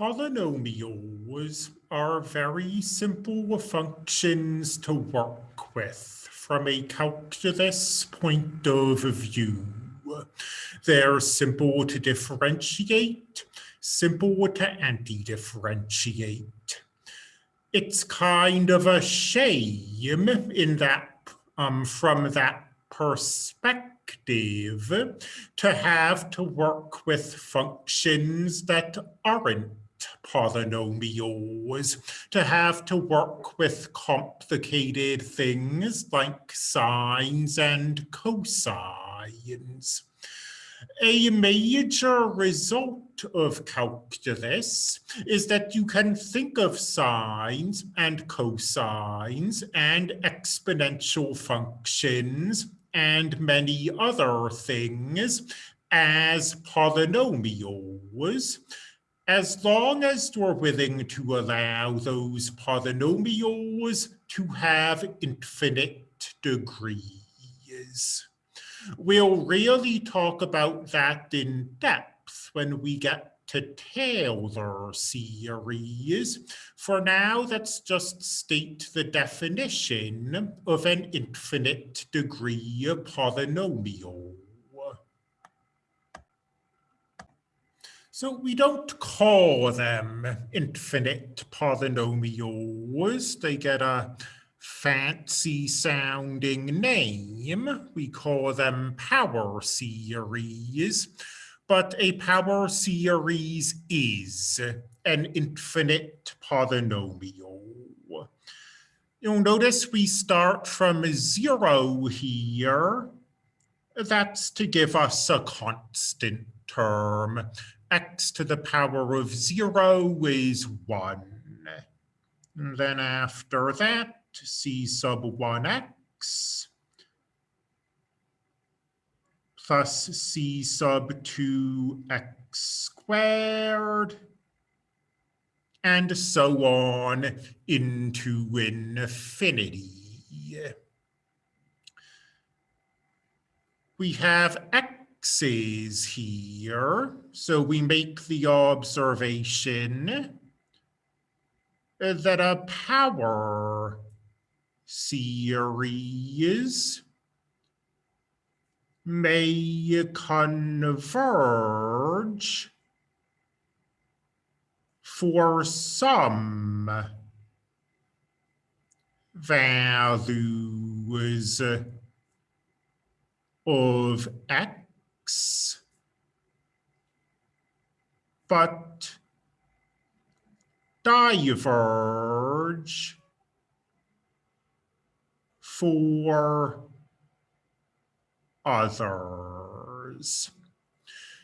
polynomials are very simple functions to work with from a calculus point of view. They're simple to differentiate, simple to anti-differentiate. It's kind of a shame in that, um, from that perspective, to have to work with functions that aren't polynomials, to have to work with complicated things like sines and cosines. A major result of calculus is that you can think of sines and cosines and exponential functions and many other things as polynomials as long as you're willing to allow those polynomials to have infinite degrees. We'll really talk about that in depth when we get to Taylor series. For now, let's just state the definition of an infinite degree polynomial. So we don't call them infinite polynomials. They get a fancy sounding name. We call them power series. But a power series is an infinite polynomial. You'll notice we start from zero here. That's to give us a constant term x to the power of zero is one. And then after that, c sub 1x plus c sub 2x squared and so on into infinity. We have x x's here. So we make the observation that a power series may converge for some values of x but diverge for others.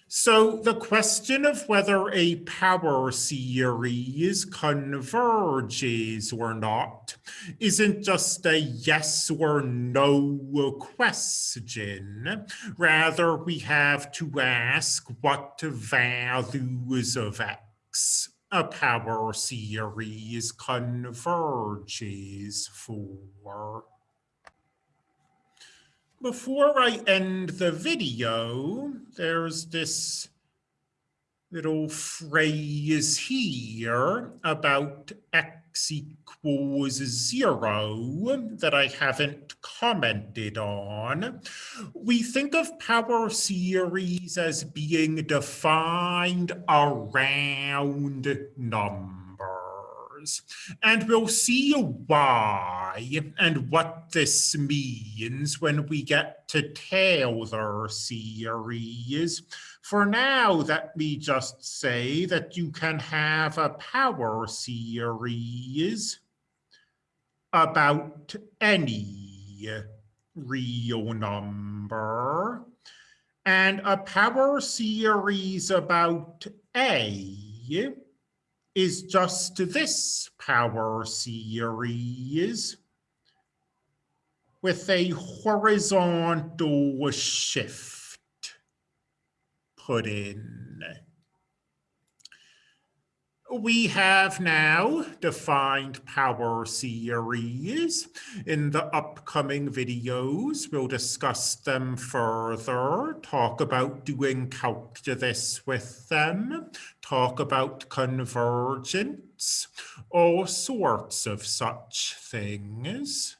So the question of whether a power series converges or not isn't just a yes or no question. Rather, we have to ask what values of x a power series converges for. Before I end the video, there's this little phrase here about x equals zero that I haven't commented on. We think of power series as being defined around numbers And we'll see why and what this means when we get to Taylor series. For now, let me just say that you can have a power series about any real number and a power series about A is just this power series with a horizontal shift put in. We have now defined power series. In the upcoming videos, we'll discuss them further, talk about doing calculus with them, talk about convergence, all sorts of such things.